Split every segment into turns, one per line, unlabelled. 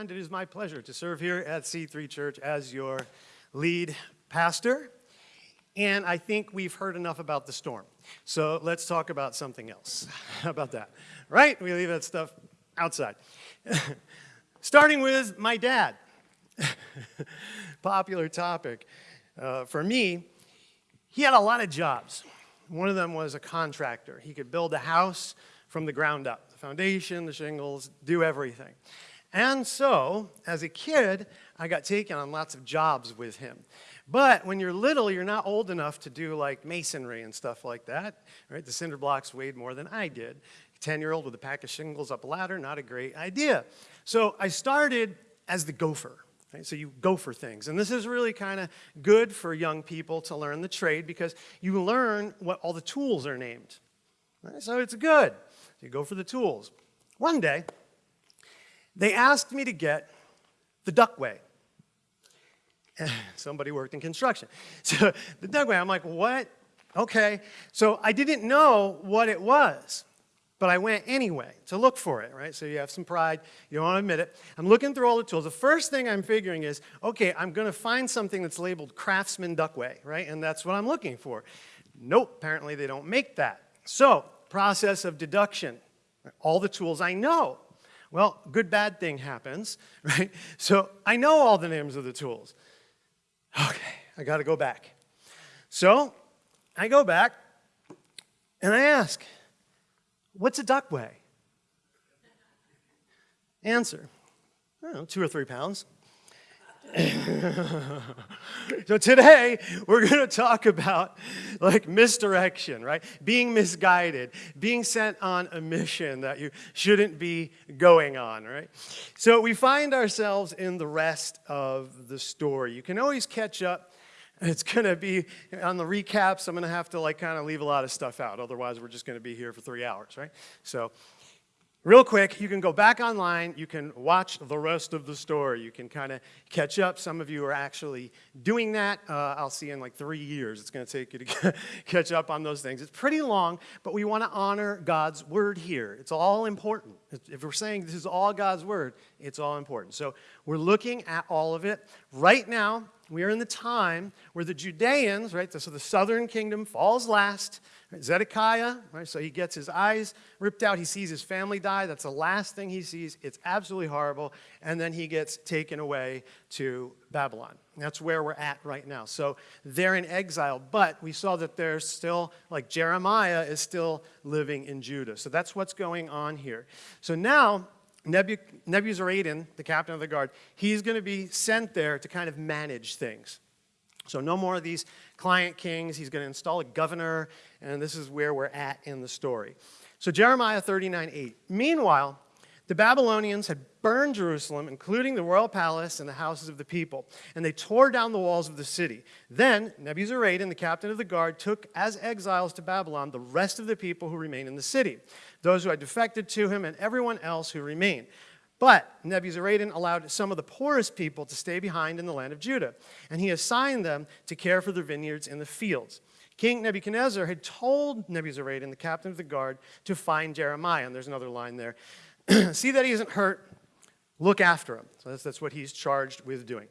and it is my pleasure to serve here at C3 Church as your lead pastor. And I think we've heard enough about the storm. So let's talk about something else. How about that? Right? We leave that stuff outside. Starting with my dad. Popular topic uh, for me. He had a lot of jobs. One of them was a contractor. He could build a house from the ground up, the foundation, the shingles, do everything. And so, as a kid, I got taken on lots of jobs with him. But when you're little, you're not old enough to do like masonry and stuff like that, right? The cinder blocks weighed more than I did. 10-year-old with a pack of shingles up a ladder, not a great idea. So I started as the gopher. Right? So you go for things. And this is really kind of good for young people to learn the trade because you learn what all the tools are named. Right? So it's good. So you go for the tools. One day, they asked me to get the duckway. Somebody worked in construction. So the duckway, I'm like, what? Okay. So I didn't know what it was, but I went anyway to look for it, right? So you have some pride, you don't want to admit it. I'm looking through all the tools. The first thing I'm figuring is, okay, I'm going to find something that's labeled Craftsman Duckway, right? And that's what I'm looking for. Nope, apparently they don't make that. So process of deduction, all the tools I know. Well, good bad thing happens, right? So I know all the names of the tools. Okay, I gotta go back. So I go back and I ask, what's a duck weigh? Answer, I don't know, two or three pounds. so today we're going to talk about like misdirection, right? Being misguided, being sent on a mission that you shouldn't be going on, right? So we find ourselves in the rest of the story. You can always catch up. It's going to be on the recaps. I'm going to have to like kind of leave a lot of stuff out. Otherwise, we're just going to be here for three hours, right? So real quick, you can go back online, you can watch the rest of the story, you can kind of catch up. Some of you are actually doing that. Uh, I'll see you in like three years. It's going to take you to catch up on those things. It's pretty long, but we want to honor God's word here. It's all important. If we're saying this is all God's word, it's all important. So we're looking at all of it. Right now, we are in the time where the Judeans, right, so the southern kingdom falls last. Right, Zedekiah, right, so he gets his eyes ripped out. He sees his family die. That's the last thing he sees. It's absolutely horrible. And then he gets taken away to Babylon. That's where we're at right now. So they're in exile, but we saw that there's still, like Jeremiah is still living in Judah. So that's what's going on here. So now Nebuzaradan, the captain of the guard, he's going to be sent there to kind of manage things. So no more of these client kings. He's going to install a governor, and this is where we're at in the story. So Jeremiah 39, 8. Meanwhile, the Babylonians had burned Jerusalem, including the royal palace and the houses of the people, and they tore down the walls of the city. Then Nebuzaradan, the captain of the guard, took as exiles to Babylon the rest of the people who remained in the city, those who had defected to him and everyone else who remained. But Nebuzaradan allowed some of the poorest people to stay behind in the land of Judah, and he assigned them to care for the vineyards in the fields. King Nebuchadnezzar had told Nebuzaradan, the captain of the guard, to find Jeremiah, and there's another line there, see that he isn't hurt, look after him. So that's, that's what he's charged with doing.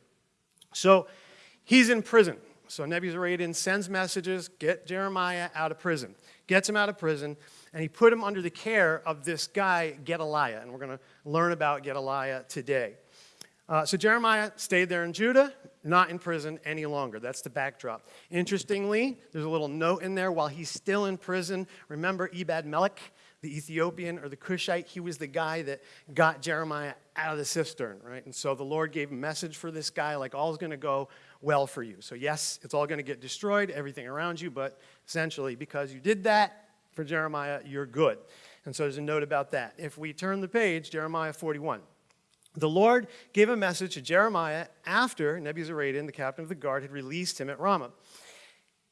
So he's in prison. So Nebuzaradan sends messages, get Jeremiah out of prison, gets him out of prison, and he put him under the care of this guy, Gedaliah. And we're going to learn about Gedaliah today. Uh, so Jeremiah stayed there in Judah, not in prison any longer. That's the backdrop. Interestingly, there's a little note in there while he's still in prison. Remember Ebed Melech? the Ethiopian or the Cushite, he was the guy that got Jeremiah out of the cistern, right? And so the Lord gave a message for this guy, like all's gonna go well for you. So yes, it's all gonna get destroyed, everything around you, but essentially because you did that for Jeremiah, you're good. And so there's a note about that. If we turn the page, Jeremiah 41. The Lord gave a message to Jeremiah after Nebuzaradan, the captain of the guard, had released him at Ramah.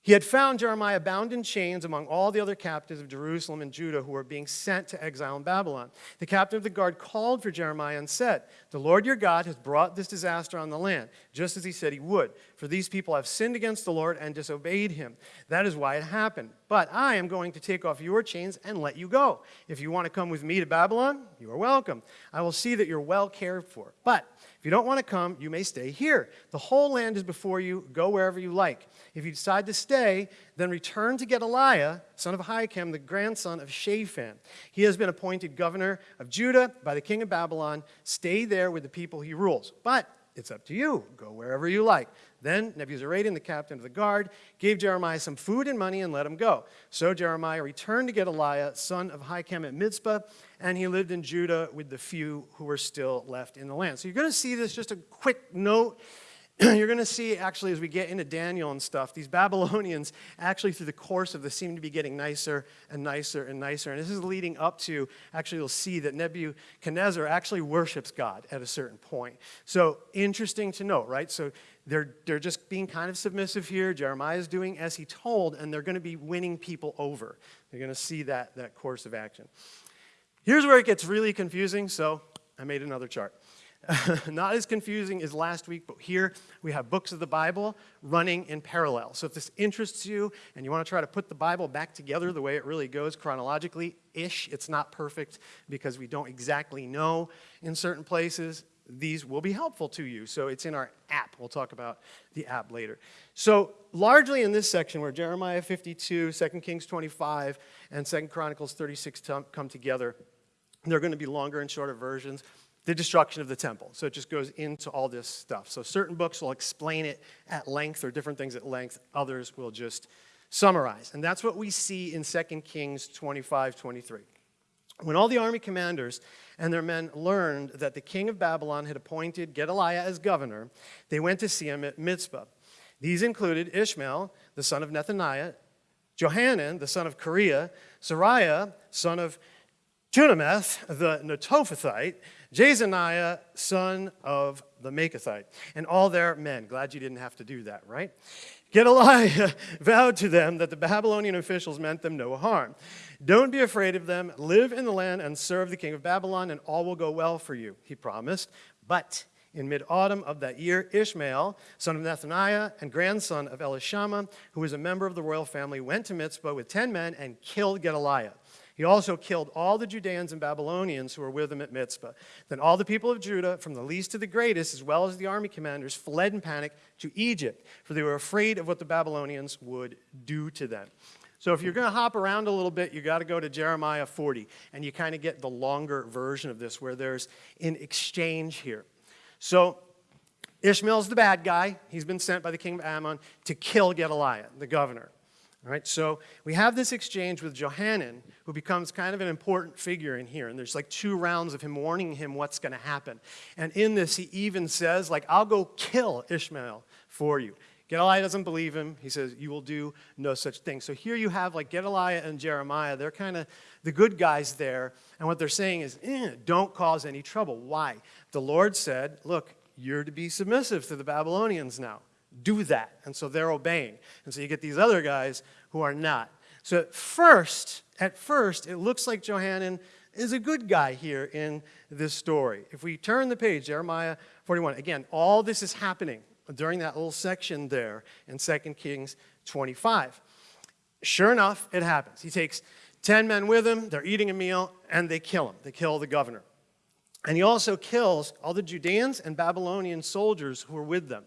He had found Jeremiah bound in chains among all the other captives of Jerusalem and Judah who were being sent to exile in Babylon. The captain of the guard called for Jeremiah and said, The Lord your God has brought this disaster on the land, just as he said he would. For these people have sinned against the Lord and disobeyed him. That is why it happened. But I am going to take off your chains and let you go. If you want to come with me to Babylon, you are welcome. I will see that you're well cared for. But if you don't want to come, you may stay here. The whole land is before you. Go wherever you like. If you decide to stay, then return to Gedaliah, son of Ahikam, the grandson of Shaphan. He has been appointed governor of Judah by the king of Babylon. Stay there with the people he rules. But it's up to you. Go wherever you like. Then Nebuzaradan, the captain of the guard, gave Jeremiah some food and money and let him go. So Jeremiah returned to Gedaliah, son of Hikam at Mizpah, and he lived in Judah with the few who were still left in the land. So you're going to see this, just a quick note you're going to see, actually, as we get into Daniel and stuff, these Babylonians, actually, through the course of this, seem to be getting nicer and nicer and nicer. And this is leading up to, actually, you'll see that Nebuchadnezzar actually worships God at a certain point. So, interesting to note, right? So, they're, they're just being kind of submissive here. Jeremiah is doing as he told, and they're going to be winning people over. You're going to see that, that course of action. Here's where it gets really confusing, so I made another chart. not as confusing as last week, but here we have books of the Bible running in parallel. So if this interests you and you want to try to put the Bible back together the way it really goes chronologically-ish, it's not perfect because we don't exactly know in certain places, these will be helpful to you. So it's in our app. We'll talk about the app later. So largely in this section where Jeremiah 52, 2 Kings 25, and 2 Chronicles 36 come together, they're going to be longer and shorter versions the destruction of the temple. So it just goes into all this stuff. So certain books will explain it at length or different things at length. Others will just summarize. And that's what we see in 2 Kings 25, 23. When all the army commanders and their men learned that the king of Babylon had appointed Gedaliah as governor, they went to see him at Mizpah. These included Ishmael, the son of Nethaniah, Johanan, the son of Kareah, Seraiah, son of Tanhumeth, the Netophathite, Jezaniah, son of the Machathite, and all their men. Glad you didn't have to do that, right? Gedaliah vowed to them that the Babylonian officials meant them no harm. Don't be afraid of them. Live in the land and serve the king of Babylon, and all will go well for you, he promised. But in mid-autumn of that year, Ishmael, son of Nethaniah and grandson of Elishama, who was a member of the royal family, went to Mizpah with 10 men and killed Gedaliah. He also killed all the Judeans and Babylonians who were with him at Mizpah. Then all the people of Judah, from the least to the greatest, as well as the army commanders, fled in panic to Egypt, for they were afraid of what the Babylonians would do to them. So if you're going to hop around a little bit, you got to go to Jeremiah 40, and you kind of get the longer version of this where there's an exchange here. So Ishmael's the bad guy. He's been sent by the king of Ammon to kill Gedaliah, the governor so we have this exchange with Johanan, who becomes kind of an important figure in here. And there's like two rounds of him warning him what's going to happen. And in this, he even says, like, I'll go kill Ishmael for you. Gedaliah doesn't believe him. He says, you will do no such thing. So here you have like Gedaliah and Jeremiah. They're kind of the good guys there. And what they're saying is, eh, don't cause any trouble. Why? The Lord said, look, you're to be submissive to the Babylonians now do that. And so they're obeying. And so you get these other guys who are not. So at first, at first, it looks like Johanan is a good guy here in this story. If we turn the page, Jeremiah 41, again, all this is happening during that little section there in 2 Kings 25. Sure enough, it happens. He takes 10 men with him, they're eating a meal, and they kill him. They kill the governor. And he also kills all the Judeans and Babylonian soldiers who were with them.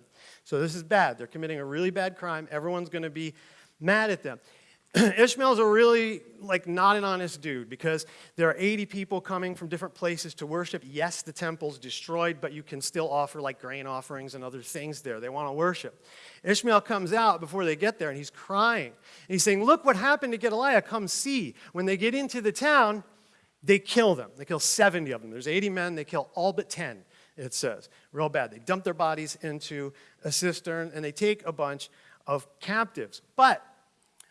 So this is bad. They're committing a really bad crime. Everyone's going to be mad at them. Ishmael's a really, like, not an honest dude because there are 80 people coming from different places to worship. Yes, the temple's destroyed, but you can still offer, like, grain offerings and other things there. They want to worship. Ishmael comes out before they get there, and he's crying. And he's saying, look what happened to Gedaliah. Come see. When they get into the town, they kill them. They kill 70 of them. There's 80 men. They kill all but 10 it says. Real bad. They dump their bodies into a cistern and they take a bunch of captives. But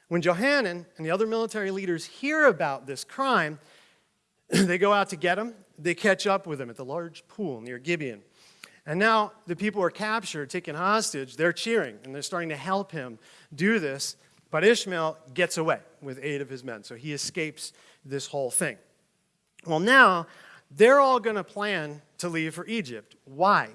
when Johanan and the other military leaders hear about this crime, they go out to get him. They catch up with him at the large pool near Gibeon. And now the people are captured, taken hostage. They're cheering and they're starting to help him do this. But Ishmael gets away with eight of his men. So he escapes this whole thing. Well, now they're all going to plan to leave for Egypt. Why?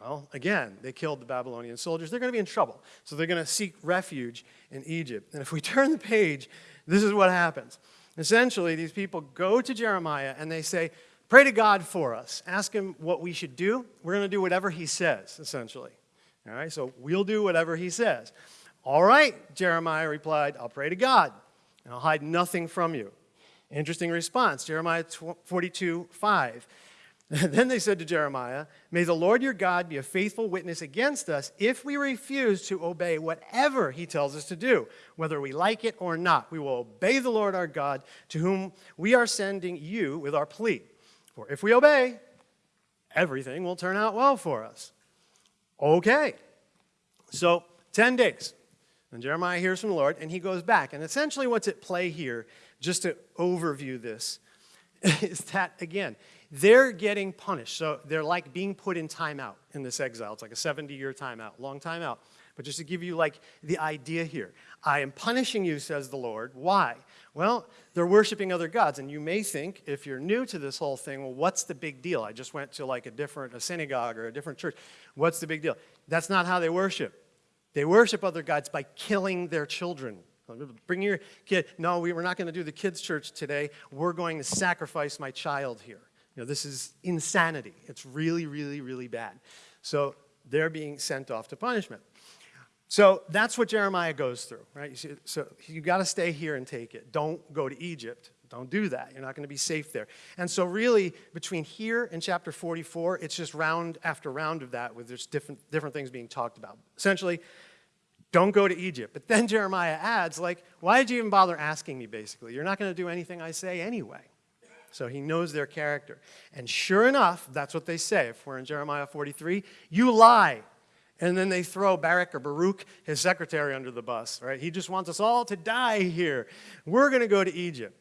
Well, again, they killed the Babylonian soldiers. They're going to be in trouble. So they're going to seek refuge in Egypt. And if we turn the page, this is what happens. Essentially, these people go to Jeremiah and they say, pray to God for us. Ask him what we should do. We're going to do whatever he says, essentially. All right, so we'll do whatever he says. All right, Jeremiah replied, I'll pray to God, and I'll hide nothing from you. Interesting response, Jeremiah 42, 5. then they said to Jeremiah, May the Lord your God be a faithful witness against us if we refuse to obey whatever he tells us to do, whether we like it or not. We will obey the Lord our God to whom we are sending you with our plea. For if we obey, everything will turn out well for us. Okay. So, 10 days. And Jeremiah hears from the Lord and he goes back. And essentially, what's at play here just to overview this, is that, again, they're getting punished. So they're like being put in timeout in this exile. It's like a 70-year timeout, long timeout. But just to give you like the idea here, I am punishing you, says the Lord. Why? Well, they're worshiping other gods. And you may think, if you're new to this whole thing, well, what's the big deal? I just went to like a different a synagogue or a different church. What's the big deal? That's not how they worship. They worship other gods by killing their children. Bring your kid. No, we, we're not going to do the kids' church today. We're going to sacrifice my child here. You know, this is insanity. It's really, really, really bad. So they're being sent off to punishment. So that's what Jeremiah goes through, right? You see, so you got to stay here and take it. Don't go to Egypt. Don't do that. You're not going to be safe there. And so really, between here and chapter 44, it's just round after round of that with just different, different things being talked about. Essentially, don't go to Egypt. But then Jeremiah adds, like, why did you even bother asking me, basically? You're not going to do anything I say anyway. So he knows their character. And sure enough, that's what they say. If we're in Jeremiah 43, you lie. And then they throw Barak or Baruch, his secretary, under the bus, right? He just wants us all to die here. We're going to go to Egypt.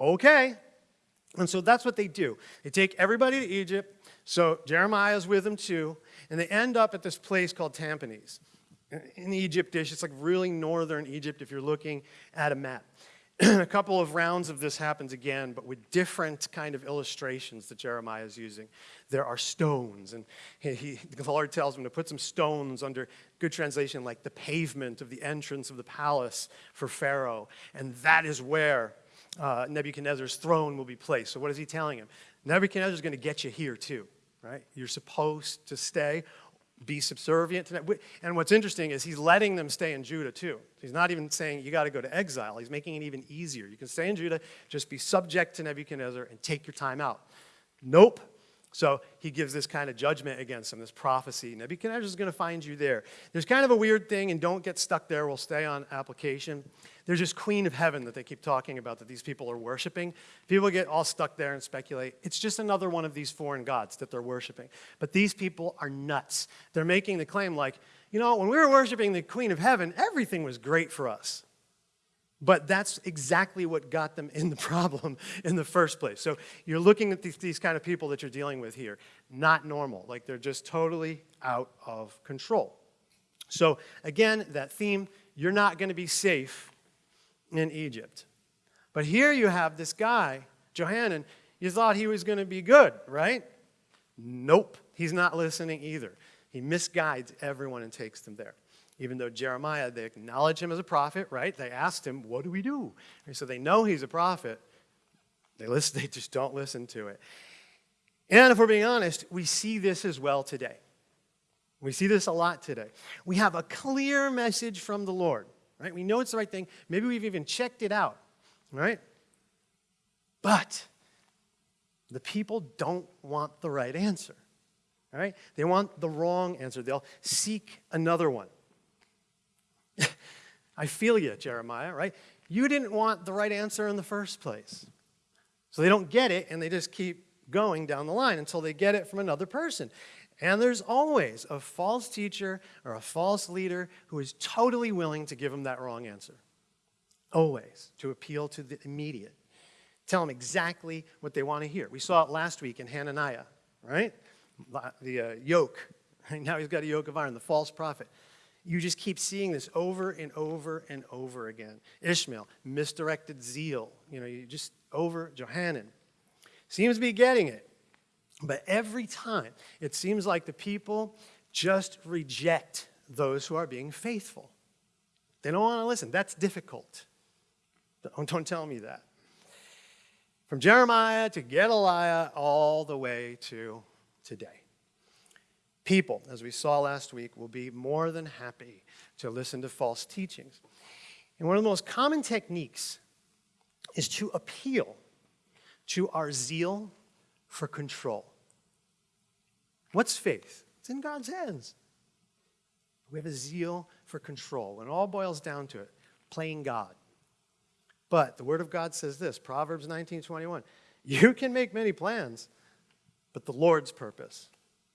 Okay. And so that's what they do. They take everybody to Egypt. So Jeremiah's with them too. And they end up at this place called Tahpanhes in Egyptish. It's like really northern Egypt if you're looking at a map. a couple of rounds of this happens again, but with different kind of illustrations that Jeremiah is using. There are stones, and he, he, the Lord tells him to put some stones under, good translation, like the pavement of the entrance of the palace for Pharaoh. And that is where uh, Nebuchadnezzar's throne will be placed. So what is he telling him? Nebuchadnezzar's going to get you here too, right? You're supposed to stay be subservient to that. And what's interesting is he's letting them stay in Judah too. He's not even saying you got to go to exile. He's making it even easier. You can stay in Judah, just be subject to Nebuchadnezzar and take your time out. Nope. So he gives this kind of judgment against them, this prophecy. Nebuchadnezzar is going to find you there. There's kind of a weird thing, and don't get stuck there. We'll stay on application. There's this queen of heaven that they keep talking about that these people are worshiping. People get all stuck there and speculate. It's just another one of these foreign gods that they're worshiping. But these people are nuts. They're making the claim like, you know, when we were worshiping the queen of heaven, everything was great for us. But that's exactly what got them in the problem in the first place. So you're looking at these, these, kind of people that you're dealing with here. Not normal. Like they're just totally out of control. So again, that theme, you're not going to be safe in Egypt. But here you have this guy, Johanan, you thought he was going to be good, right? Nope, he's not listening either. He misguides everyone and takes them there. Even though Jeremiah, they acknowledge him as a prophet, right? They asked him, what do we do? And so they know he's a prophet. They, listen, they just don't listen to it. And if we're being honest, we see this as well today. We see this a lot today. We have a clear message from the Lord right? We know it's the right thing. Maybe we've even checked it out, right? But the people don't want the right answer, right? They want the wrong answer. They'll seek another one. I feel you, Jeremiah, right? You didn't want the right answer in the first place. So they don't get it, and they just keep going down the line until they get it from another person. And there's always a false teacher or a false leader who is totally willing to give them that wrong answer. Always, to appeal to the immediate. Tell them exactly what they want to hear. We saw it last week in Hananiah, right? The uh, yoke. now he's got a yoke of iron, the false prophet. You just keep seeing this over and over and over again. Ishmael, misdirected zeal. You know, you just over Johanan. Seems to be getting it. But every time, it seems like the people just reject those who are being faithful. They don't want to listen. That's difficult. Don't, don't tell me that. From Jeremiah to Gedaliah, all the way to today. People, as we saw last week, will be more than happy to listen to false teachings. And one of the most common techniques is to appeal to our zeal for control. What's faith? It's in God's hands. We have a zeal for control, and all boils down to it, playing God. But the Word of God says this, Proverbs 19, 21, you can make many plans, but the Lord's purpose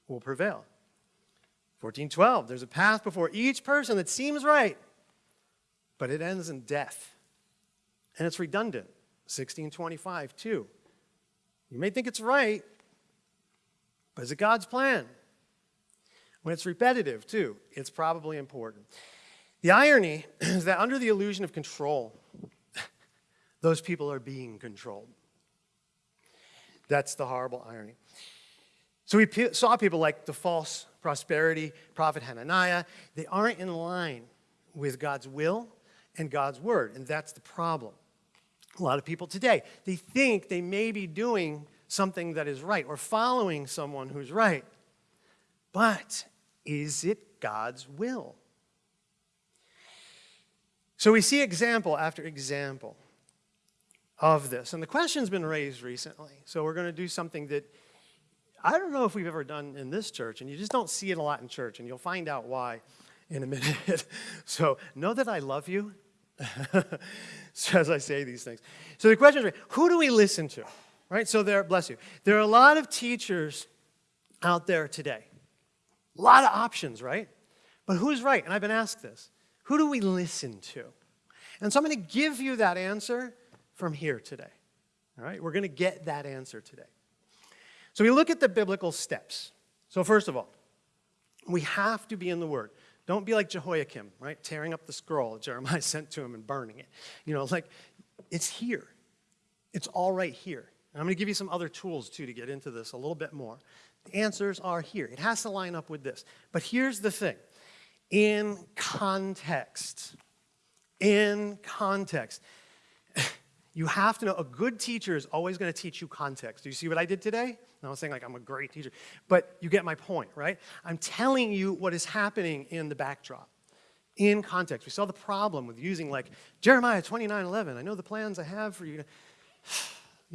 will prevail. 14, 12, there's a path before each person that seems right, but it ends in death. And it's redundant. 16, 25, too. You may think it's right, but is it God's plan? When it's repetitive, too, it's probably important. The irony is that under the illusion of control, those people are being controlled. That's the horrible irony. So we saw people like the false prosperity prophet Hananiah. They aren't in line with God's will and God's word, and that's the problem. A lot of people today, they think they may be doing something that is right or following someone who's right. But is it God's will? So we see example after example of this. And the question's been raised recently. So we're going to do something that I don't know if we've ever done in this church, and you just don't see it a lot in church, and you'll find out why in a minute. so know that I love you as I say these things. So the question is, who do we listen to? right? So there, bless you. There are a lot of teachers out there today. A lot of options, right? But who's right? And I've been asked this. Who do we listen to? And so I'm going to give you that answer from here today. All right? We're going to get that answer today. So we look at the biblical steps. So first of all, we have to be in the Word. Don't be like Jehoiakim, right? Tearing up the scroll Jeremiah sent to him and burning it. You know, like, it's here. It's all right here. And I'm going to give you some other tools, too, to get into this a little bit more. The answers are here. It has to line up with this. But here's the thing. In context, in context, you have to know a good teacher is always going to teach you context. Do you see what I did today? i was saying like I'm a great teacher, but you get my point, right? I'm telling you what is happening in the backdrop, in context. We saw the problem with using like Jeremiah 29, 11. I know the plans I have for you.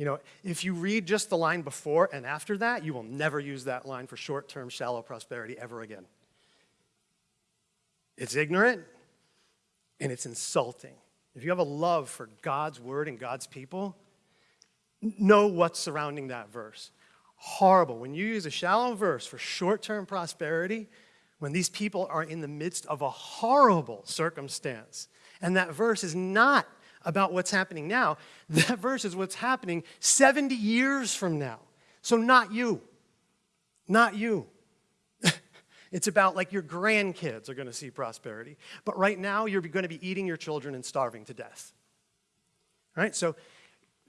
You know, if you read just the line before and after that, you will never use that line for short-term shallow prosperity ever again. It's ignorant and it's insulting. If you have a love for God's word and God's people, know what's surrounding that verse. Horrible. When you use a shallow verse for short-term prosperity, when these people are in the midst of a horrible circumstance, and that verse is not about what's happening now. That verse is what's happening 70 years from now. So not you, not you. it's about like your grandkids are going to see prosperity. But right now, you're going to be eating your children and starving to death. All right? So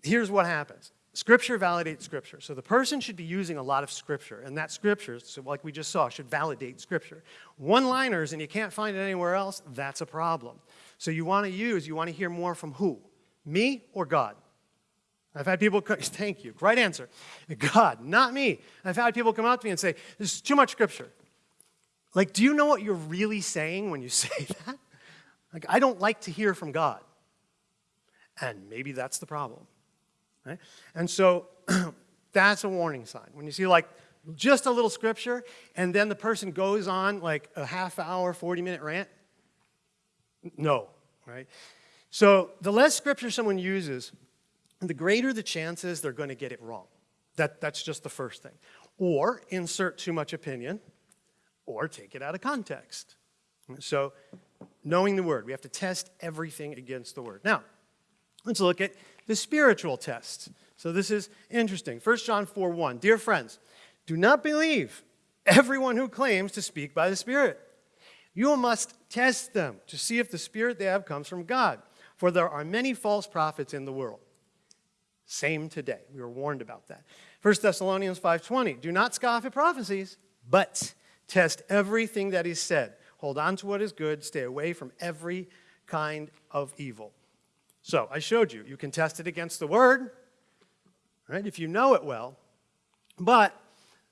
here's what happens. Scripture validates Scripture. So the person should be using a lot of Scripture, and that Scripture, so like we just saw, should validate Scripture. One-liners, and you can't find it anywhere else, that's a problem. So you want to use, you want to hear more from who? Me or God? I've had people, thank you, right answer. God, not me. I've had people come up to me and say, this is too much Scripture. Like, do you know what you're really saying when you say that? Like, I don't like to hear from God. And maybe that's the problem. Right? And so that's a warning sign. When you see like just a little scripture and then the person goes on like a half hour, 40 minute rant, no, right? So the less scripture someone uses, the greater the chances they're going to get it wrong. That, that's just the first thing. Or insert too much opinion or take it out of context. So knowing the word, we have to test everything against the word. Now, let's look at the spiritual test. So this is interesting. 1 John 4, 1, Dear friends, do not believe everyone who claims to speak by the Spirit. You must test them to see if the spirit they have comes from God, for there are many false prophets in the world. Same today. We were warned about that. 1 Thessalonians 5.20, do not scoff at prophecies, but test everything that is said. Hold on to what is good. Stay away from every kind of evil. So I showed you, you can test it against the word, right, if you know it well. But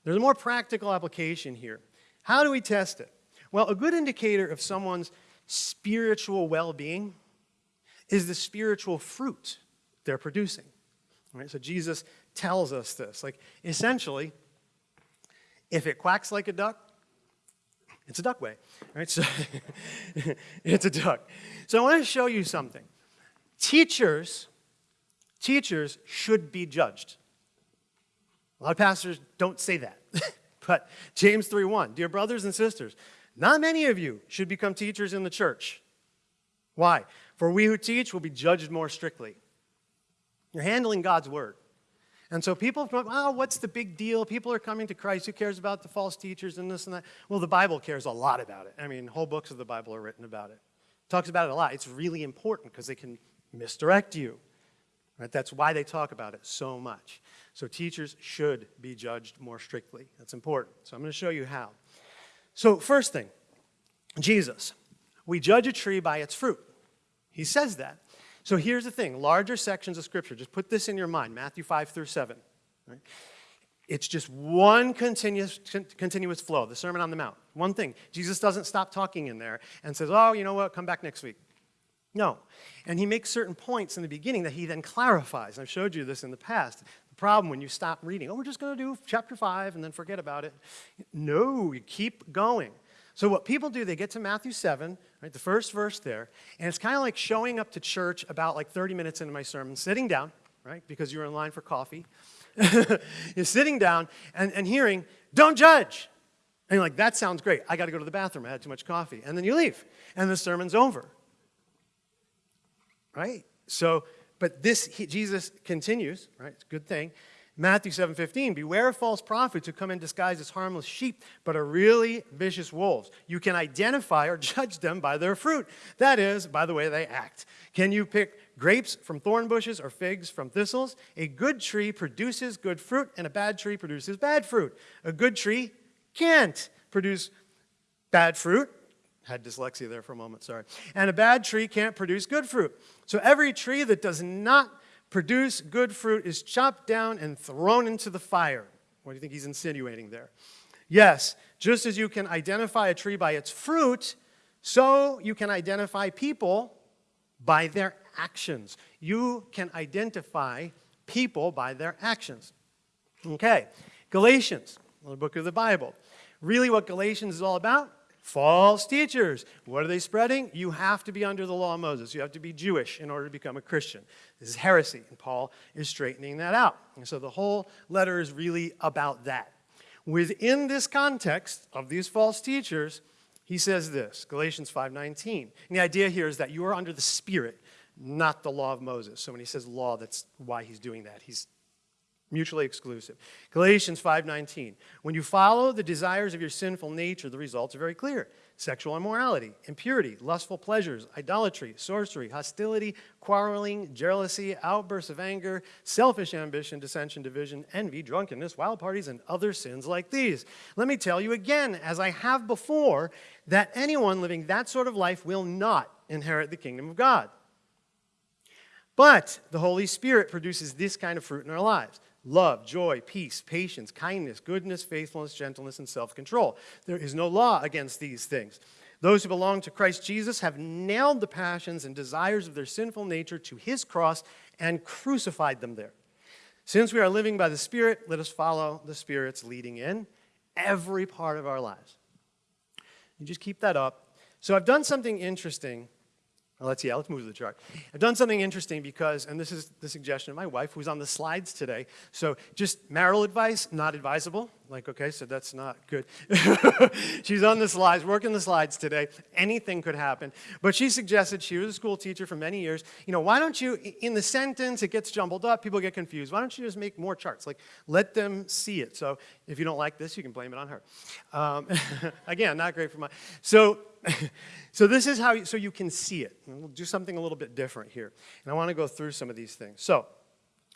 there's a more practical application here. How do we test it? Well, a good indicator of someone's spiritual well-being is the spiritual fruit they're producing. Right? So Jesus tells us this. Like, essentially, if it quacks like a duck, it's a duck way, right? So it's a duck. So I want to show you something. Teachers, teachers should be judged. A lot of pastors don't say that, but James 3.1, dear brothers and sisters, not many of you should become teachers in the church. Why? For we who teach will be judged more strictly. You're handling God's word. And so people, oh, what's the big deal? People are coming to Christ. Who cares about the false teachers and this and that? Well, the Bible cares a lot about it. I mean, whole books of the Bible are written about it. it talks about it a lot. It's really important because they can misdirect you. Right? That's why they talk about it so much. So teachers should be judged more strictly. That's important. So I'm going to show you how. So first thing, Jesus. We judge a tree by its fruit. He says that. So here's the thing, larger sections of scripture, just put this in your mind, Matthew 5 through 7. Right? It's just one continuous, continuous flow, the Sermon on the Mount. One thing, Jesus doesn't stop talking in there and says, oh, you know what, come back next week. No. And he makes certain points in the beginning that he then clarifies. I've showed you this in the past. The problem when you stop reading, oh, we're just going to do chapter 5 and then forget about it. No, you keep going. So what people do, they get to Matthew 7, right, the first verse there, and it's kind of like showing up to church about like 30 minutes into my sermon, sitting down, right, because you're in line for coffee. you're sitting down and, and hearing, don't judge. And you're like, that sounds great. I got to go to the bathroom. I had too much coffee. And then you leave, and the sermon's over right? So, but this, he, Jesus continues, right? It's a good thing. Matthew 7:15, beware of false prophets who come in disguise as harmless sheep, but are really vicious wolves. You can identify or judge them by their fruit. That is, by the way they act. Can you pick grapes from thorn bushes or figs from thistles? A good tree produces good fruit, and a bad tree produces bad fruit. A good tree can't produce bad fruit, had dyslexia there for a moment, sorry. And a bad tree can't produce good fruit. So every tree that does not produce good fruit is chopped down and thrown into the fire. What do you think he's insinuating there? Yes, just as you can identify a tree by its fruit, so you can identify people by their actions. You can identify people by their actions. Okay, Galatians, another book of the Bible. Really what Galatians is all about False teachers. What are they spreading? You have to be under the law of Moses. You have to be Jewish in order to become a Christian. This is heresy, and Paul is straightening that out. And so the whole letter is really about that. Within this context of these false teachers, he says this, Galatians 5.19. And the idea here is that you are under the Spirit, not the law of Moses. So when he says law, that's why he's doing that. He's mutually exclusive. Galatians 5.19, when you follow the desires of your sinful nature, the results are very clear. Sexual immorality, impurity, lustful pleasures, idolatry, sorcery, hostility, quarreling, jealousy, outbursts of anger, selfish ambition, dissension, division, envy, drunkenness, wild parties, and other sins like these. Let me tell you again, as I have before, that anyone living that sort of life will not inherit the kingdom of God. But the Holy Spirit produces this kind of fruit in our lives love, joy, peace, patience, kindness, goodness, faithfulness, gentleness, and self-control. There is no law against these things. Those who belong to Christ Jesus have nailed the passions and desires of their sinful nature to his cross and crucified them there. Since we are living by the Spirit, let us follow the Spirit's leading in every part of our lives. And just keep that up. So I've done something interesting Let's, yeah, let's move to the chart. I've done something interesting because, and this is the suggestion of my wife who's on the slides today. So just marital advice, not advisable. Like, okay, so that's not good. She's on the slides, working the slides today. Anything could happen. But she suggested, she was a school teacher for many years, you know, why don't you, in the sentence, it gets jumbled up, people get confused. Why don't you just make more charts? Like, let them see it. So if you don't like this, you can blame it on her. Um, again, not great for my, so so this is how, you, so you can see it. And we'll do something a little bit different here. And I want to go through some of these things. So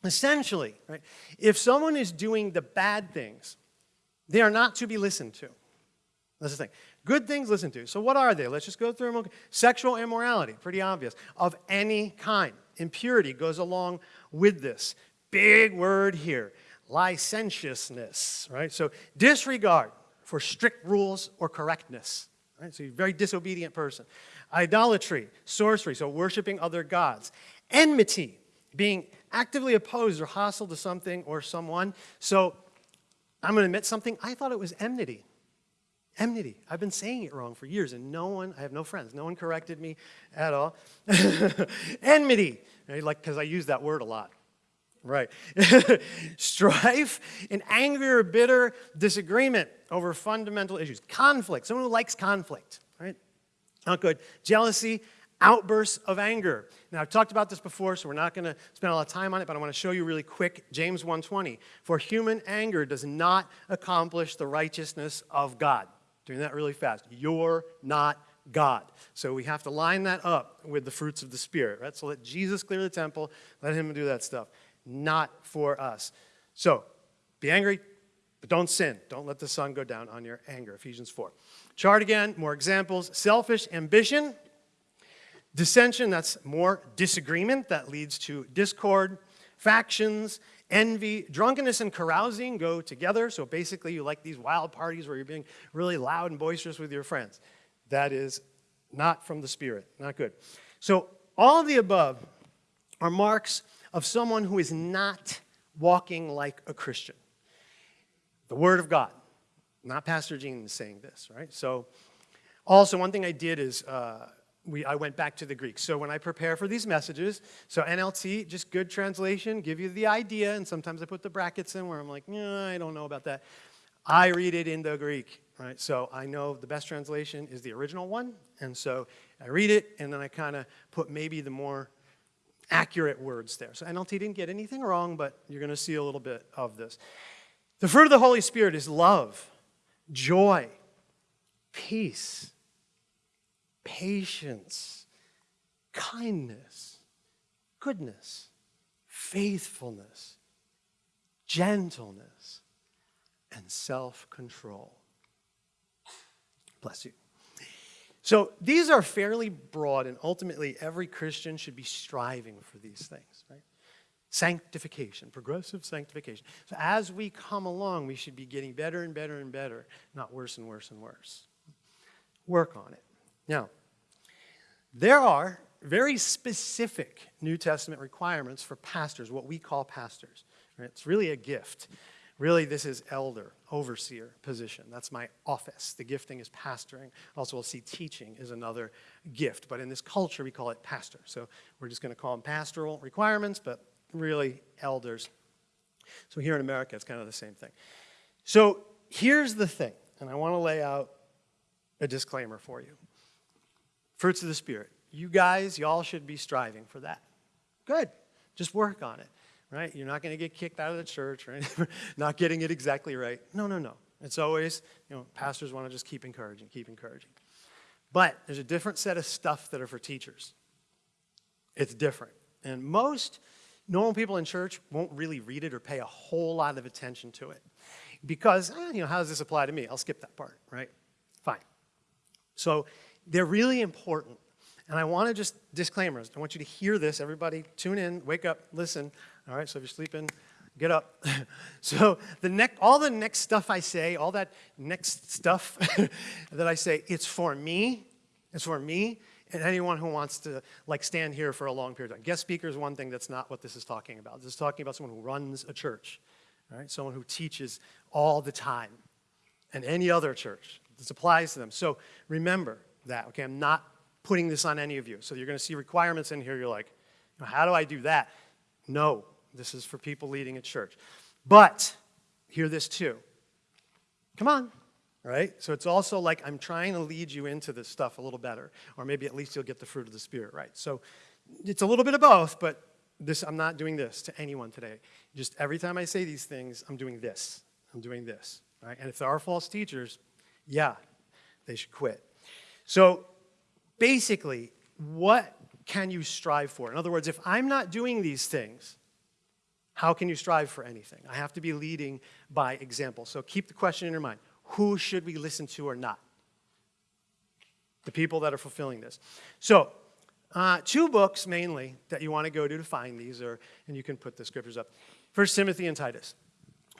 essentially, right, if someone is doing the bad things, they are not to be listened to. That's the thing. Good things listened to. So what are they? Let's just go through them. Sexual immorality, pretty obvious, of any kind. Impurity goes along with this. Big word here. Licentiousness, right? So disregard for strict rules or correctness. Right? So you're a very disobedient person. Idolatry, sorcery, so worshiping other gods. Enmity, being actively opposed or hostile to something or someone. So I'm going to admit something. I thought it was enmity. Enmity. I've been saying it wrong for years, and no one, I have no friends, no one corrected me at all. enmity, right? like because I use that word a lot. Right. Strife and anger or bitter disagreement over fundamental issues. Conflict, someone who likes conflict, right? Not good. Jealousy, outbursts of anger. Now, I've talked about this before, so we're not going to spend a lot of time on it, but I want to show you really quick James 1.20. For human anger does not accomplish the righteousness of God. Doing that really fast. You're not God. So we have to line that up with the fruits of the Spirit, right? So let Jesus clear the temple, let him do that stuff not for us. So be angry, but don't sin. Don't let the sun go down on your anger, Ephesians 4. Chart again, more examples. Selfish ambition, dissension, that's more disagreement that leads to discord, factions, envy, drunkenness and carousing go together. So basically you like these wild parties where you're being really loud and boisterous with your friends. That is not from the spirit, not good. So all of the above are marks of someone who is not walking like a Christian. The Word of God. Not Pastor Gene saying this, right? So also, one thing I did is uh, we, I went back to the Greek. So when I prepare for these messages, so NLT, just good translation, give you the idea, and sometimes I put the brackets in where I'm like, I don't know about that. I read it in the Greek, right? So I know the best translation is the original one, and so I read it, and then I kind of put maybe the more accurate words there. So NLT didn't get anything wrong, but you're going to see a little bit of this. The fruit of the Holy Spirit is love, joy, peace, patience, kindness, goodness, faithfulness, gentleness, and self-control. Bless you. So these are fairly broad, and ultimately every Christian should be striving for these things, right? Sanctification, progressive sanctification. So as we come along, we should be getting better and better and better, not worse and worse and worse. Work on it. Now, there are very specific New Testament requirements for pastors, what we call pastors. Right? It's really a gift. Really, this is elder overseer position. That's my office. The gifting is pastoring. Also, we'll see teaching is another gift, but in this culture, we call it pastor. So we're just going to call them pastoral requirements, but really elders. So here in America, it's kind of the same thing. So here's the thing, and I want to lay out a disclaimer for you. Fruits of the Spirit. You guys, y'all should be striving for that. Good. Just work on it right? You're not going to get kicked out of the church, or not getting it exactly right. No, no, no. It's always, you know, pastors want to just keep encouraging, keep encouraging. But there's a different set of stuff that are for teachers. It's different. And most normal people in church won't really read it or pay a whole lot of attention to it. Because, eh, you know, how does this apply to me? I'll skip that part, right? Fine. So they're really important. And I want to just, disclaimers, I want you to hear this, everybody, tune in, wake up, listen. All right, so if you're sleeping, get up. so the next, all the next stuff I say, all that next stuff that I say, it's for me, it's for me, and anyone who wants to like stand here for a long period of time. Guest speaker is one thing that's not what this is talking about. This is talking about someone who runs a church, right? Someone who teaches all the time and any other church. This applies to them. So remember that, okay? I'm not putting this on any of you. So you're gonna see requirements in here. You're like, how do I do that? No, this is for people leading a church. But hear this too. Come on, right? So it's also like I'm trying to lead you into this stuff a little better, or maybe at least you'll get the fruit of the Spirit right. So it's a little bit of both, but this I'm not doing this to anyone today. Just every time I say these things, I'm doing this. I'm doing this, right? And if there are false teachers, yeah, they should quit. So basically, what can you strive for? In other words, if I'm not doing these things, how can you strive for anything? I have to be leading by example. So keep the question in your mind. Who should we listen to or not? The people that are fulfilling this. So uh, two books mainly that you want to go to to find these, or, and you can put the scriptures up. First Timothy and Titus.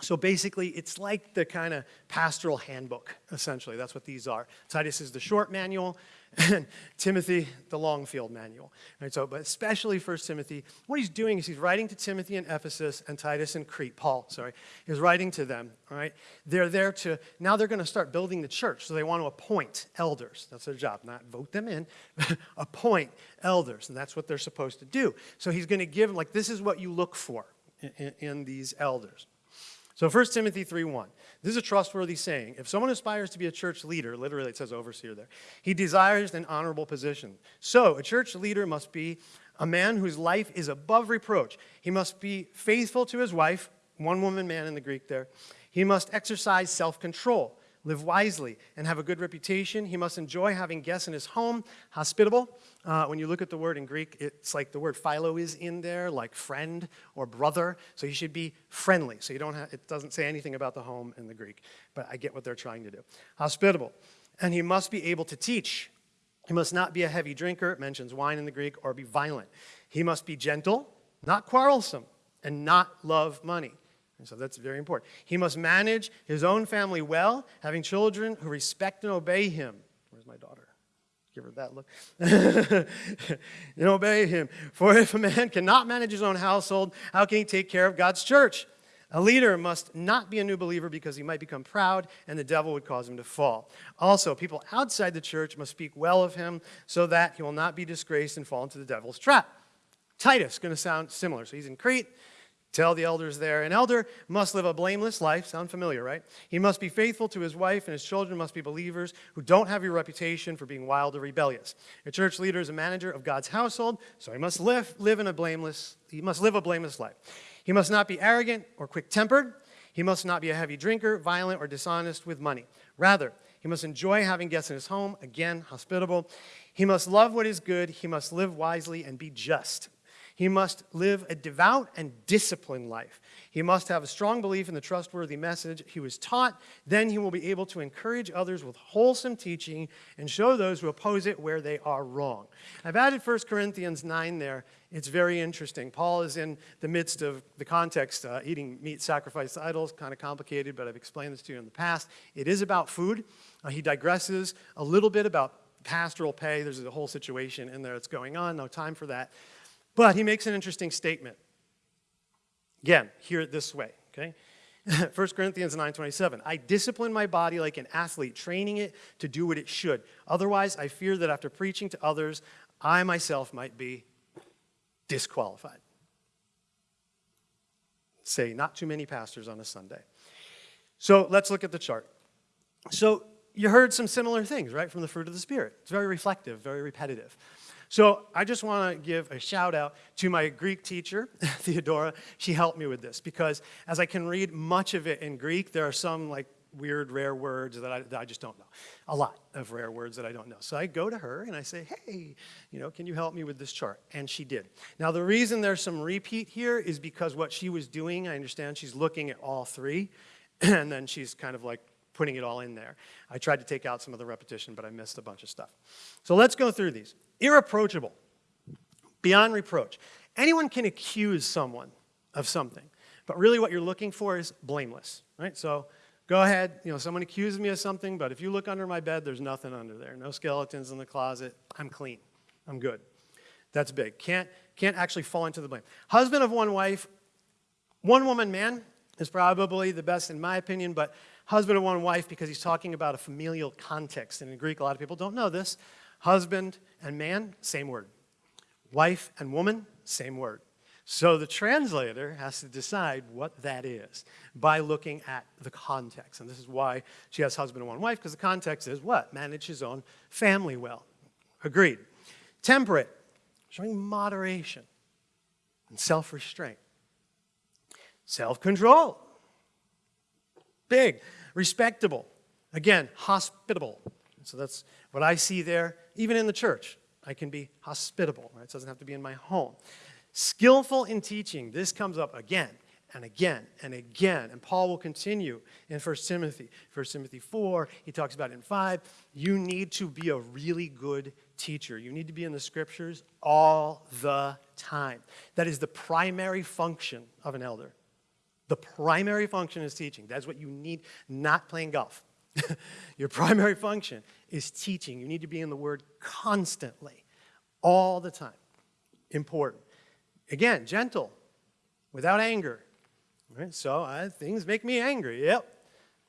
So basically, it's like the kind of pastoral handbook, essentially. That's what these are. Titus is the short manual and Timothy, the Longfield Manual. Right, so, but especially First Timothy, what he's doing is he's writing to Timothy in Ephesus and Titus in Crete, Paul, sorry, he's writing to them, all right? They're there to, now they're gonna start building the church, so they wanna appoint elders. That's their job, not vote them in, appoint elders, and that's what they're supposed to do. So he's gonna give them, like, this is what you look for in, in, in these elders. So 1 Timothy 3.1, this is a trustworthy saying. If someone aspires to be a church leader, literally it says overseer there, he desires an honorable position. So a church leader must be a man whose life is above reproach. He must be faithful to his wife, one woman man in the Greek there. He must exercise self-control live wisely, and have a good reputation. He must enjoy having guests in his home, hospitable. Uh, when you look at the word in Greek, it's like the word philo is in there, like friend or brother. So he should be friendly. So you don't have, it doesn't say anything about the home in the Greek, but I get what they're trying to do. Hospitable. And he must be able to teach. He must not be a heavy drinker, it mentions wine in the Greek, or be violent. He must be gentle, not quarrelsome, and not love money. And so that's very important. He must manage his own family well, having children who respect and obey him. Where's my daughter? Give her that look. and obey him. For if a man cannot manage his own household, how can he take care of God's church? A leader must not be a new believer because he might become proud and the devil would cause him to fall. Also, people outside the church must speak well of him so that he will not be disgraced and fall into the devil's trap. Titus going to sound similar. So he's in Crete. Tell the elders there, an elder must live a blameless life. Sound familiar, right? He must be faithful to his wife, and his children must be believers who don't have a reputation for being wild or rebellious. A church leader is a manager of God's household, so he must live, live in a blameless, he must live a blameless life. He must not be arrogant or quick-tempered. He must not be a heavy drinker, violent, or dishonest with money. Rather, he must enjoy having guests in his home, again, hospitable. He must love what is good. He must live wisely and be just. He must live a devout and disciplined life. He must have a strong belief in the trustworthy message he was taught. Then he will be able to encourage others with wholesome teaching and show those who oppose it where they are wrong. I've added 1 Corinthians 9 there. It's very interesting. Paul is in the midst of the context, uh, eating meat sacrificed idols, kind of complicated, but I've explained this to you in the past. It is about food. Uh, he digresses a little bit about pastoral pay. There's a whole situation in there that's going on. No time for that. But he makes an interesting statement. Again, hear it this way, okay? 1 Corinthians 9.27, I discipline my body like an athlete, training it to do what it should. Otherwise, I fear that after preaching to others, I myself might be disqualified. Say, not too many pastors on a Sunday. So let's look at the chart. So you heard some similar things, right, from the fruit of the Spirit. It's very reflective, very repetitive. So I just want to give a shout out to my Greek teacher, Theodora. She helped me with this because as I can read much of it in Greek, there are some like weird, rare words that I, that I, just don't know. A lot of rare words that I don't know. So I go to her and I say, hey, you know, can you help me with this chart? And she did. Now, the reason there's some repeat here is because what she was doing, I understand she's looking at all three, and then she's kind of like putting it all in there. I tried to take out some of the repetition, but I missed a bunch of stuff. So let's go through these. Irreproachable, beyond reproach. Anyone can accuse someone of something, but really what you're looking for is blameless, right? So go ahead, you know, someone accuses me of something, but if you look under my bed, there's nothing under there. No skeletons in the closet. I'm clean. I'm good. That's big. Can't, can't actually fall into the blame. Husband of one wife, one woman man, is probably the best in my opinion, but husband and one wife because he's talking about a familial context. And in Greek, a lot of people don't know this. Husband and man, same word. Wife and woman, same word. So the translator has to decide what that is by looking at the context. And this is why she has husband and one wife, because the context is what? Manage his own family well. Agreed. Temperate, showing moderation and self-restraint. Self-control. Big, respectable. Again, hospitable. So that's what I see there, even in the church. I can be hospitable, right? It doesn't have to be in my home. Skillful in teaching. This comes up again and again and again. And Paul will continue in 1 Timothy. 1 Timothy 4, he talks about in 5, you need to be a really good teacher. You need to be in the scriptures all the time. That is the primary function of an elder. The primary function is teaching. That's what you need, not playing golf. Your primary function is teaching. You need to be in the Word constantly, all the time. Important. Again, gentle, without anger. Right? So uh, things make me angry, yep.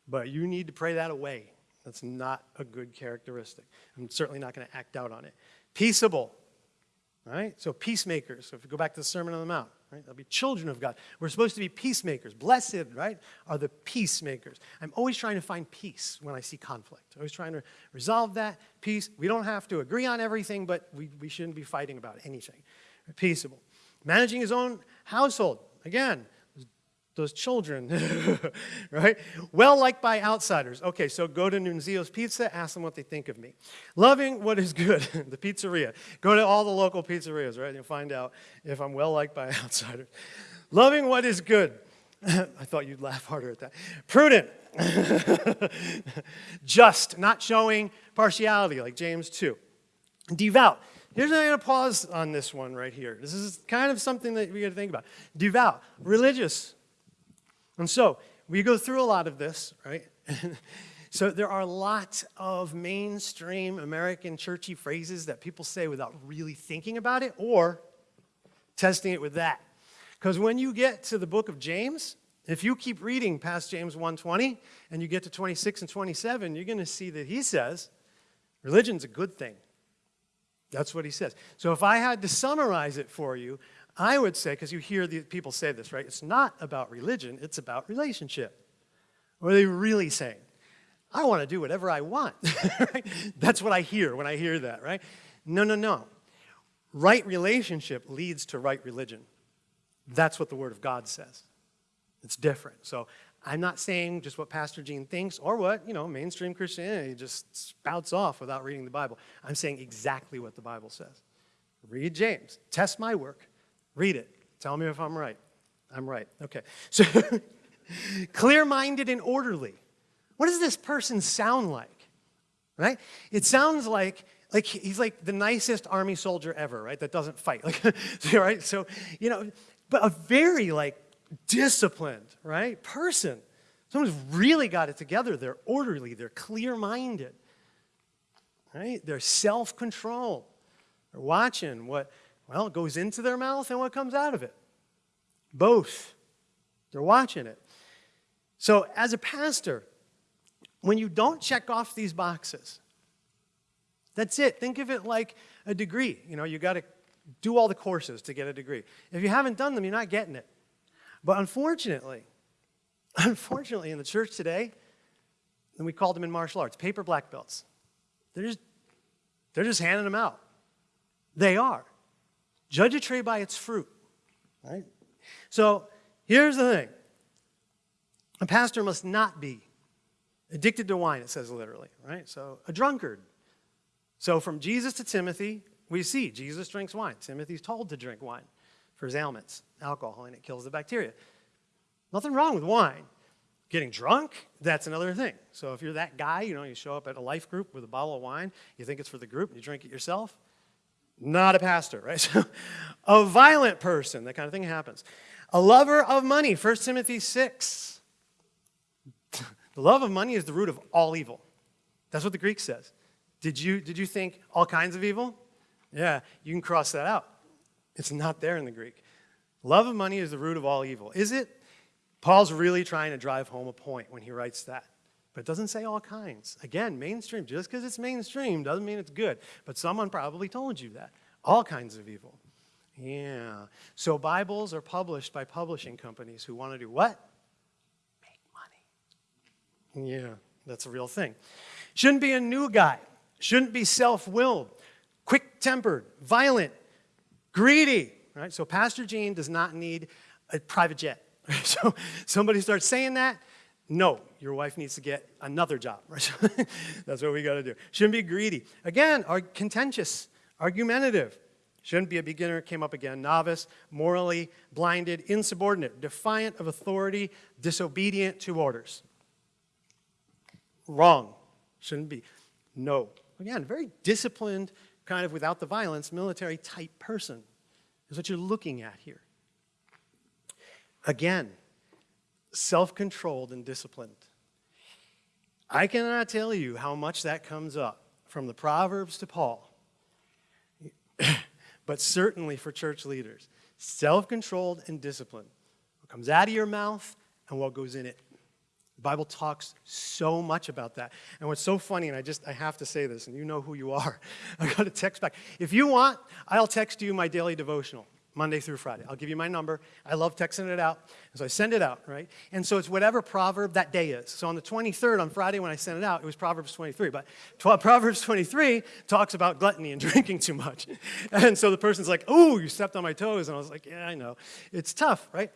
But you need to pray that away. That's not a good characteristic. I'm certainly not going to act out on it. Peaceable, all right? So peacemakers. So if you go back to the Sermon on the Mount, right? They'll be children of God. We're supposed to be peacemakers. Blessed, right, are the peacemakers. I'm always trying to find peace when I see conflict. I'm always trying to resolve that, peace. We don't have to agree on everything, but we, we shouldn't be fighting about anything. We're peaceable. Managing his own household. Again, those children, right? Well liked by outsiders. Okay, so go to Nunzio's Pizza, ask them what they think of me. Loving what is good, the pizzeria. Go to all the local pizzerias, right? And find out if I'm well liked by outsiders. Loving what is good. I thought you'd laugh harder at that. Prudent. Just, not showing partiality like James 2. Devout. Here's I'm going to pause on this one right here. This is kind of something that we got to think about. Devout, religious, and so we go through a lot of this, right? so there are lots of mainstream American churchy phrases that people say without really thinking about it or testing it with that. Because when you get to the book of James, if you keep reading past James 1.20 and you get to 26 and 27, you're going to see that he says religion's a good thing. That's what he says. So if I had to summarize it for you, I would say, because you hear the people say this, right? It's not about religion, it's about relationship. What are they really saying? I want to do whatever I want, right? That's what I hear when I hear that, right? No, no, no. Right relationship leads to right religion. That's what the Word of God says. It's different. So I'm not saying just what Pastor Gene thinks or what, you know, mainstream Christianity just spouts off without reading the Bible. I'm saying exactly what the Bible says. Read James. Test my work. Read it. Tell me if I'm right. I'm right. Okay. So clear-minded and orderly. What does this person sound like? Right? It sounds like like he's like the nicest army soldier ever, right? That doesn't fight. Like right? So, you know, but a very like disciplined, right? Person. Someone's really got it together. They're orderly, they're clear-minded. Right? They're self-control. They're watching what well, it goes into their mouth and what comes out of it? Both. They're watching it. So as a pastor, when you don't check off these boxes, that's it. Think of it like a degree. You know, you got to do all the courses to get a degree. If you haven't done them, you're not getting it. But unfortunately, unfortunately in the church today, and we call them in martial arts, paper black belts. They're just, they're just handing them out. They are. Judge a tree by its fruit, right? So here's the thing. A pastor must not be addicted to wine, it says literally, right? So a drunkard. So from Jesus to Timothy, we see Jesus drinks wine. Timothy's told to drink wine for his ailments, alcohol, and it kills the bacteria. Nothing wrong with wine. Getting drunk, that's another thing. So if you're that guy, you know, you show up at a life group with a bottle of wine, you think it's for the group, and you drink it yourself, not a pastor, right? So, a violent person, that kind of thing happens. A lover of money, 1 Timothy 6. the love of money is the root of all evil. That's what the Greek says. Did you, did you think all kinds of evil? Yeah, you can cross that out. It's not there in the Greek. Love of money is the root of all evil. Is it? Paul's really trying to drive home a point when he writes that. But it doesn't say all kinds. Again, mainstream, just because it's mainstream doesn't mean it's good. But someone probably told you that. All kinds of evil. Yeah. So Bibles are published by publishing companies who want to do what? Make money. Yeah, that's a real thing. Shouldn't be a new guy. Shouldn't be self-willed, quick-tempered, violent, greedy. Right? So Pastor Gene does not need a private jet. so somebody starts saying that, no, your wife needs to get another job. Right? That's what we got to do. Shouldn't be greedy. Again, are contentious, argumentative. Shouldn't be a beginner, came up again, novice, morally blinded, insubordinate, defiant of authority, disobedient to orders. Wrong, shouldn't be. No. Again, very disciplined, kind of without the violence, military type person is what you're looking at here. Again, self-controlled and disciplined. I cannot tell you how much that comes up from the Proverbs to Paul, but certainly for church leaders. Self-controlled and disciplined. What comes out of your mouth and what goes in it. The Bible talks so much about that. And what's so funny, and I just, I have to say this, and you know who you are. I got a text back. If you want, I'll text you my daily devotional. Monday through Friday. I'll give you my number. I love texting it out. so I send it out, right? And so it's whatever proverb that day is. So on the 23rd, on Friday when I sent it out, it was Proverbs 23. But Proverbs 23 talks about gluttony and drinking too much. And so the person's like, oh, you stepped on my toes. And I was like, yeah, I know. It's tough, right?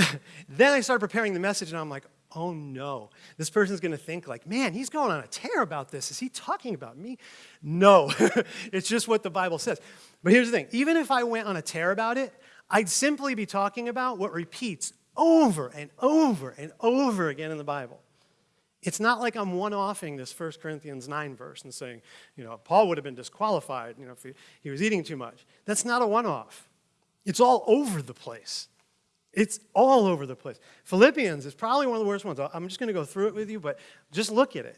then I started preparing the message and I'm like, oh no, this person's gonna think like, man, he's going on a tear about this. Is he talking about me? No, it's just what the Bible says. But here's the thing, even if I went on a tear about it, I'd simply be talking about what repeats over and over and over again in the Bible. It's not like I'm one-offing this 1 Corinthians 9 verse and saying, you know, Paul would have been disqualified, you know, if he, he was eating too much. That's not a one-off. It's all over the place. It's all over the place. Philippians is probably one of the worst ones. I'm just going to go through it with you, but just look at it.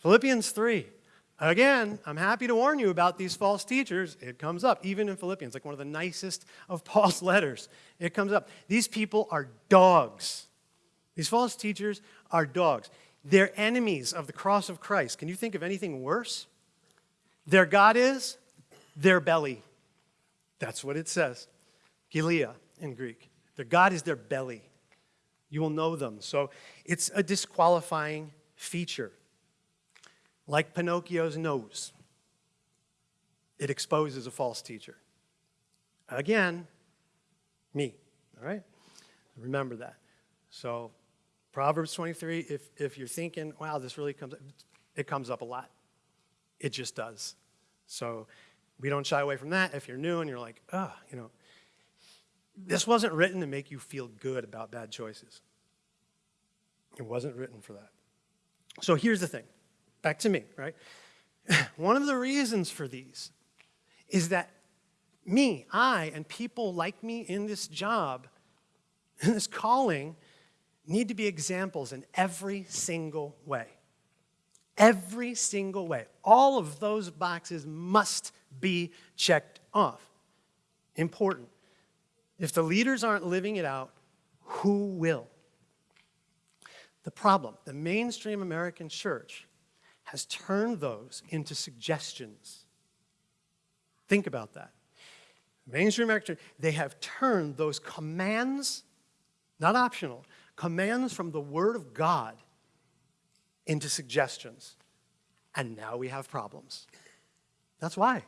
Philippians 3. Again, I'm happy to warn you about these false teachers. It comes up, even in Philippians, like one of the nicest of Paul's letters. It comes up. These people are dogs. These false teachers are dogs. They're enemies of the cross of Christ. Can you think of anything worse? Their God is their belly. That's what it says. Gilead in Greek. Their God is their belly. You will know them. So it's a disqualifying feature. Like Pinocchio's nose, it exposes a false teacher. Again, me, all right? Remember that. So Proverbs 23, if, if you're thinking, wow, this really comes up, it comes up a lot. It just does. So we don't shy away from that. If you're new and you're like, oh, you know, this wasn't written to make you feel good about bad choices. It wasn't written for that. So here's the thing, back to me, right? One of the reasons for these is that me, I, and people like me in this job, in this calling, need to be examples in every single way. Every single way. All of those boxes must be checked off. Important. If the leaders aren't living it out, who will? The problem, the mainstream American church has turned those into suggestions. Think about that. Mainstream American church, they have turned those commands, not optional, commands from the Word of God into suggestions. And now we have problems. That's why.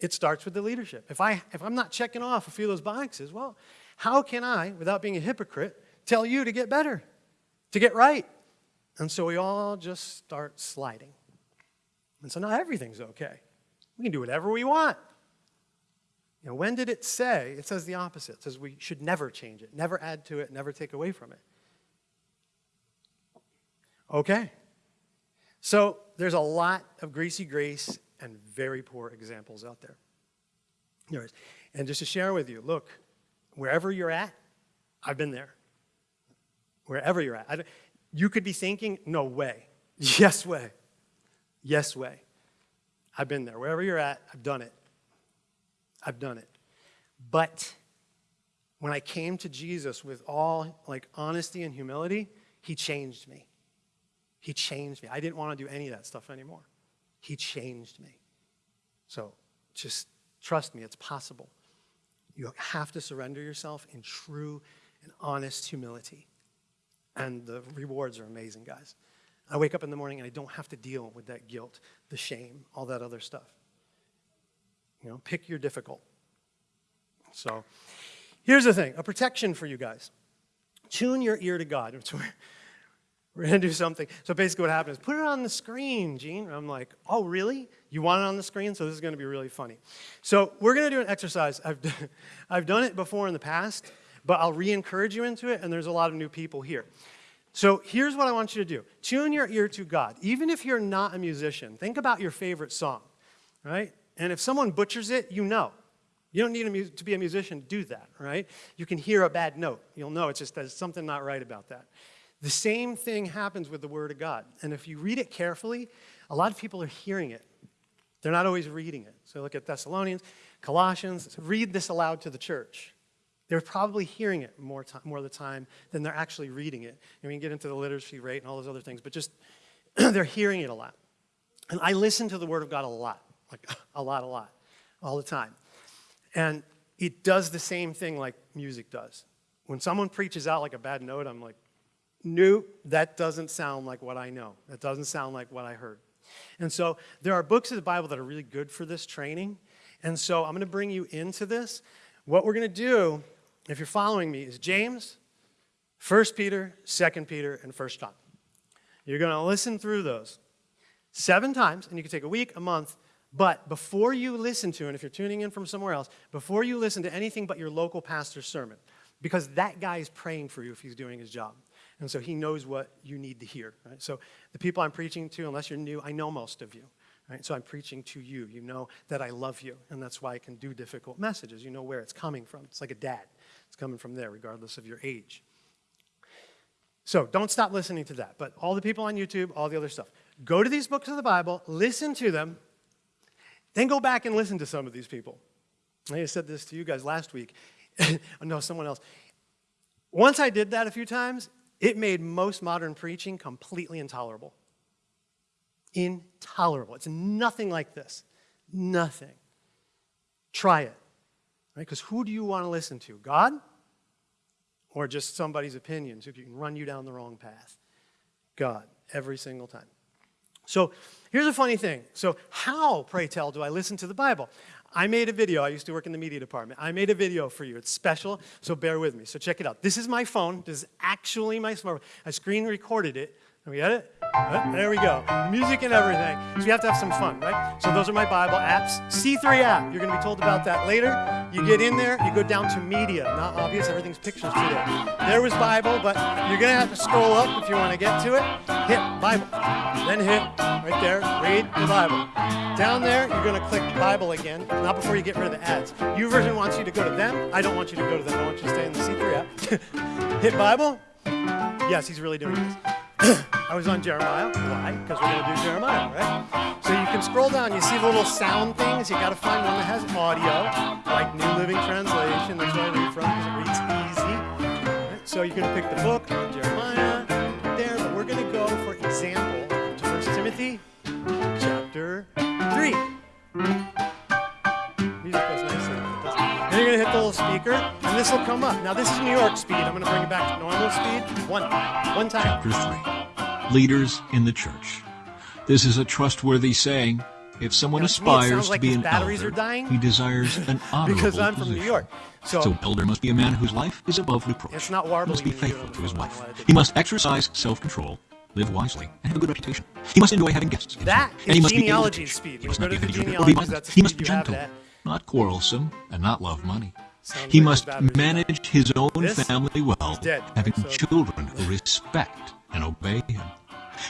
It starts with the leadership. If, I, if I'm not checking off a few of those boxes, well, how can I, without being a hypocrite, tell you to get better, to get right? And so we all just start sliding. And so now everything's okay. We can do whatever we want. You know, when did it say? It says the opposite. It says we should never change it, never add to it, never take away from it. Okay. So there's a lot of greasy grace and very poor examples out there. Anyways, and just to share with you, look, wherever you're at, I've been there. Wherever you're at. you could be thinking, no way. Yes way. Yes way. I've been there. Wherever you're at, I've done it. I've done it. But when I came to Jesus with all like honesty and humility, he changed me. He changed me. I didn't want to do any of that stuff anymore. He changed me. So just trust me, it's possible. You have to surrender yourself in true and honest humility. And the rewards are amazing, guys. I wake up in the morning and I don't have to deal with that guilt, the shame, all that other stuff. You know, pick your difficult. So here's the thing, a protection for you guys. Tune your ear to God we're gonna do something. So basically what happened is, put it on the screen, Gene. I'm like, oh, really? You want it on the screen? So this is gonna be really funny. So we're gonna do an exercise. I've, I've done it before in the past, but I'll re-encourage you into it, and there's a lot of new people here. So here's what I want you to do. Tune your ear to God. Even if you're not a musician, think about your favorite song, right? And if someone butchers it, you know. You don't need to be a musician to do that, right? You can hear a bad note. You'll know it's just there's something not right about that. The same thing happens with the Word of God. And if you read it carefully, a lot of people are hearing it. They're not always reading it. So look at Thessalonians, Colossians, read this aloud to the church. They're probably hearing it more, time, more of the time than they're actually reading it. And we can get into the literacy rate and all those other things, but just they're hearing it a lot. And I listen to the Word of God a lot, like a lot, a lot, all the time. And it does the same thing like music does. When someone preaches out like a bad note, I'm like, nope, that doesn't sound like what I know. That doesn't sound like what I heard. And so there are books of the Bible that are really good for this training. And so I'm going to bring you into this. What we're going to do, if you're following me, is James, 1 Peter, 2 Peter, and 1 John. You're going to listen through those seven times, and you can take a week, a month, but before you listen to, and if you're tuning in from somewhere else, before you listen to anything but your local pastor's sermon, because that guy is praying for you if he's doing his job. And so he knows what you need to hear. Right? So the people I'm preaching to, unless you're new, I know most of you. Right? So I'm preaching to you. You know that I love you, and that's why I can do difficult messages. You know where it's coming from. It's like a dad. It's coming from there, regardless of your age. So don't stop listening to that. But all the people on YouTube, all the other stuff, go to these books of the Bible, listen to them, then go back and listen to some of these people. I said this to you guys last week. no, someone else. Once I did that a few times, it made most modern preaching completely intolerable. Intolerable. It's nothing like this. Nothing. Try it. Right? Because who do you want to listen to? God? Or just somebody's opinions who can run you down the wrong path? God, every single time. So here's a funny thing. So how, pray tell, do I listen to the Bible? I made a video. I used to work in the media department. I made a video for you. It's special, so bear with me. So check it out. This is my phone. This is actually my smartphone. I screen recorded it. And we got it? There we go. Music and everything. So you have to have some fun, right? So those are my Bible apps. C3 app, you're going to be told about that later. You get in there, you go down to media. Not obvious, everything's pictures today. There was Bible, but you're going to have to scroll up if you want to get to it. Hit Bible. Then hit right there, read the Bible. Down there, you're going to click Bible again, not before you get rid of the ads. Version wants you to go to them. I don't want you to go to them. I want you to stay in the C3 app. hit Bible. Yes, he's really doing this. I was on Jeremiah. Why? Because we're going to do Jeremiah, right? So you can scroll down. You see the little sound things. You got to find one that has audio, like New Living Translation. That's where I read from because it reads easy. Right? So you can pick the book, Jeremiah, there. But we're going to go, for example, to 1 Timothy chapter 3. quicker, and this will come up. Now this is New York speed. I'm going to bring it back to normal speed. One, one time. Chapter 3. Leaders in the Church. This is a trustworthy saying. If someone now, aspires to, to be an elder, dying, he desires an honorable because I'm from New York. So, so, elder must be a man whose life is above reproach. It's not warbly, he must be faithful to his wife. He must exercise self-control, live wisely, and have a good reputation. He must enjoy having guests. That is and he must genealogy be speed. He must not be vigilant or be He must be gentle, not quarrelsome, and not love money. He must manage his own family well, having children who respect and obey him.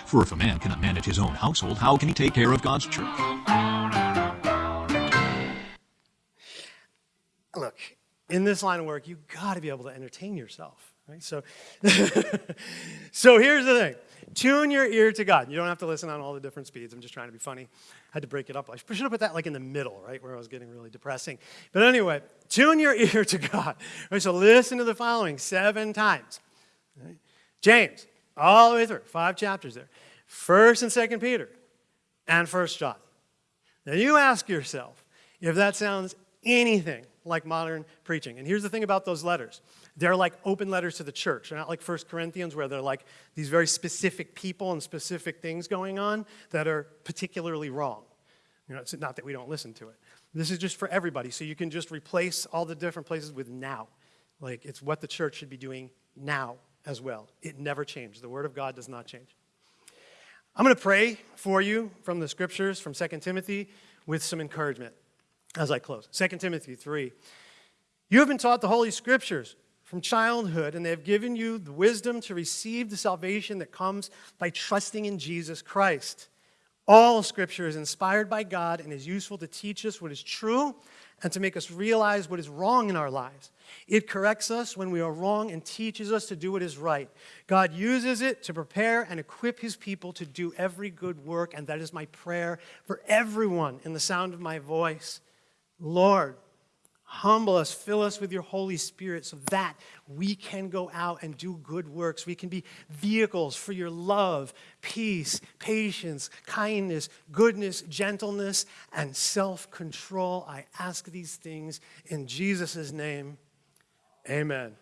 For if a man cannot manage his own household, how can he take care of God's church? Look, in this line of work, you've got to be able to entertain yourself. Right? So, so here's the thing. Tune your ear to God. You don't have to listen on all the different speeds. I'm just trying to be funny. I had to break it up. I should have put that like in the middle, right, where I was getting really depressing. But anyway, tune your ear to God. Right, so listen to the following seven times. Right? James, all the way through, five chapters there. First and Second Peter, and First John. Now you ask yourself if that sounds anything like modern preaching. And here's the thing about those letters. They're like open letters to the church. They're not like First Corinthians where they're like these very specific people and specific things going on that are particularly wrong. You know, it's not that we don't listen to it. This is just for everybody. So you can just replace all the different places with now. Like it's what the church should be doing now as well. It never changed. The word of God does not change. I'm going to pray for you from the scriptures, from 2 Timothy, with some encouragement as I close. 2 Timothy 3. You have been taught the Holy Scriptures, from childhood, and they have given you the wisdom to receive the salvation that comes by trusting in Jesus Christ. All scripture is inspired by God and is useful to teach us what is true and to make us realize what is wrong in our lives. It corrects us when we are wrong and teaches us to do what is right. God uses it to prepare and equip his people to do every good work, and that is my prayer for everyone in the sound of my voice. Lord, Humble us, fill us with your Holy Spirit so that we can go out and do good works. We can be vehicles for your love, peace, patience, kindness, goodness, gentleness, and self-control. I ask these things in Jesus' name. Amen.